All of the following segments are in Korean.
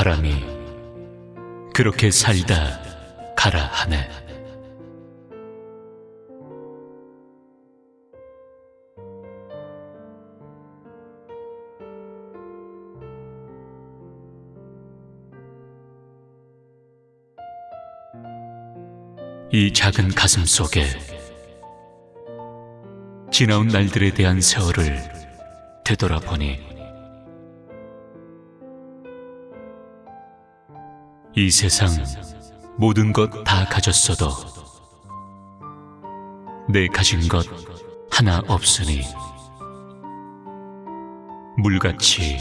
바람이 그렇게 살다 가라 하네. 이 작은 가슴 속에 지나온 날들에 대한 세월을 되돌아보니 이 세상 모든 것 다 가졌어도 내 가진 것 하나 없으니 물같이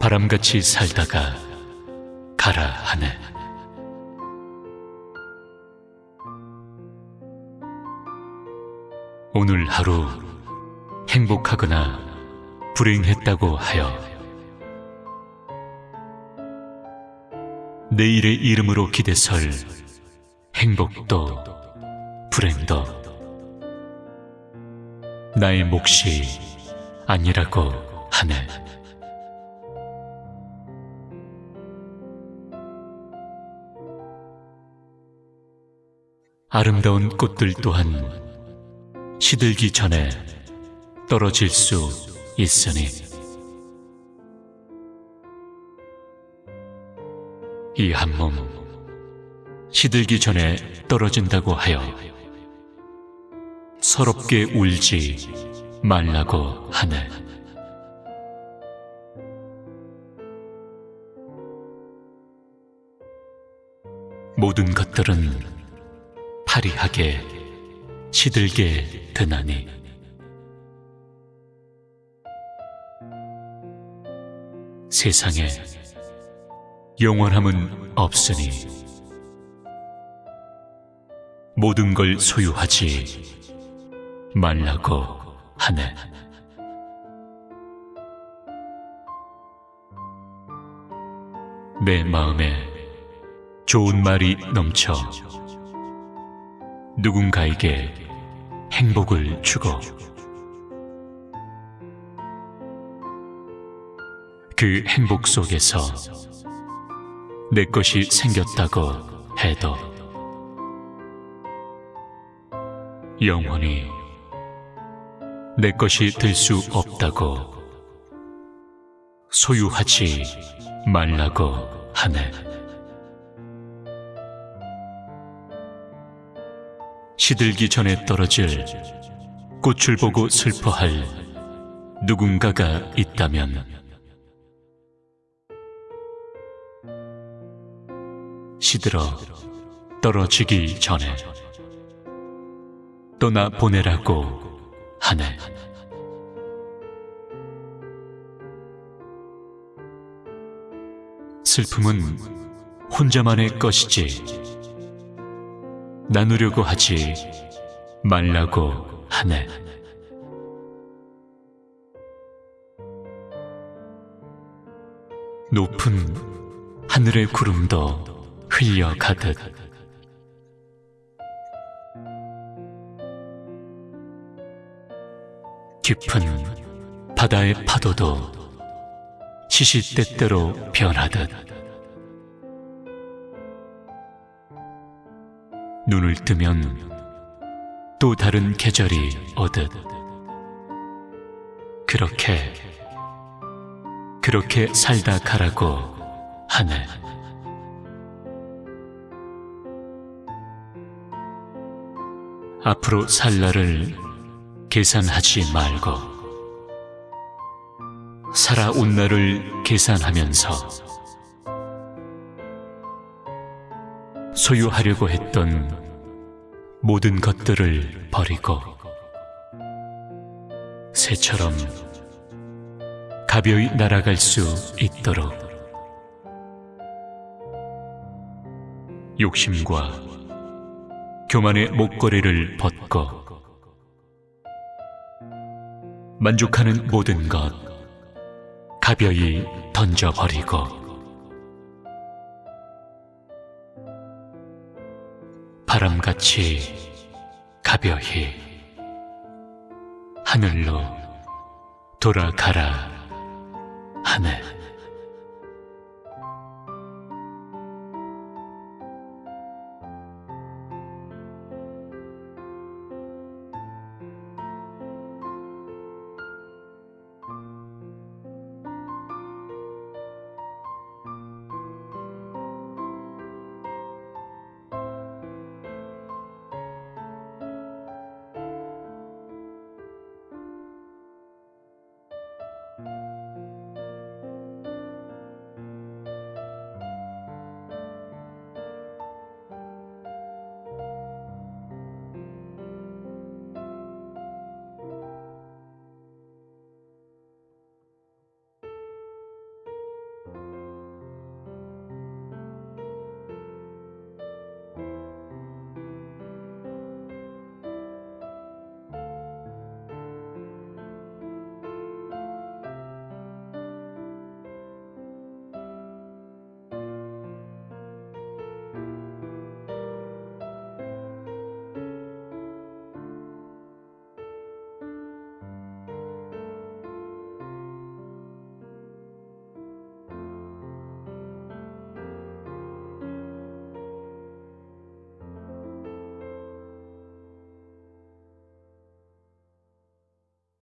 바람같이 살다가 가라 하네. 오늘 하루 행복하거나 불행했다고 하여 내일의 이름으로 기대설. 행복도 불행도. 나의 몫이 아니라고 하네. 아름다운 꽃들 또한 시들기 전에 떨어질 수 있으니 이 한 몸 시들기 전에 떨어진다고 하여 서럽게 울지 말라고 하네. 모든 것들은 파리하게 시들게 되나니 세상에 영원함은 없으니 모든 걸 소유하지 말라고 하네. 내 마음에 좋은 말이 넘쳐 누군가에게 행복을 주고 그 행복 속에서 내 것이 생겼다고 해도 영원히 내 것이 될 수 없다고 소유하지 말라고 하네. 시들기 전에 떨어질 꽃을 보고 슬퍼할 누군가가 있다면 시들어 떨어지기 전에 떠나 보내라고 하네. 슬픔은 혼자만의 것이지 나누려고 하지 말라고 하네. 높은 하늘의 구름도 흘려가듯 깊은 바다의 파도도 시시때때로 변하듯. 눈을 뜨면 또 다른 계절이 오듯. 그렇게 그렇게 살다 가라고 하네. 앞으로 살 날을 계산하지 말고 살아온 날을 계산하면서 소유하려고 했던 모든 것들을 버리고 새처럼 가벼이 날아갈 수 있도록 욕심과 교만의 목걸이를 벗고 만족하는 모든 것 가벼이 던져버리고 바람같이 가벼이 하늘로 돌아가라 하네.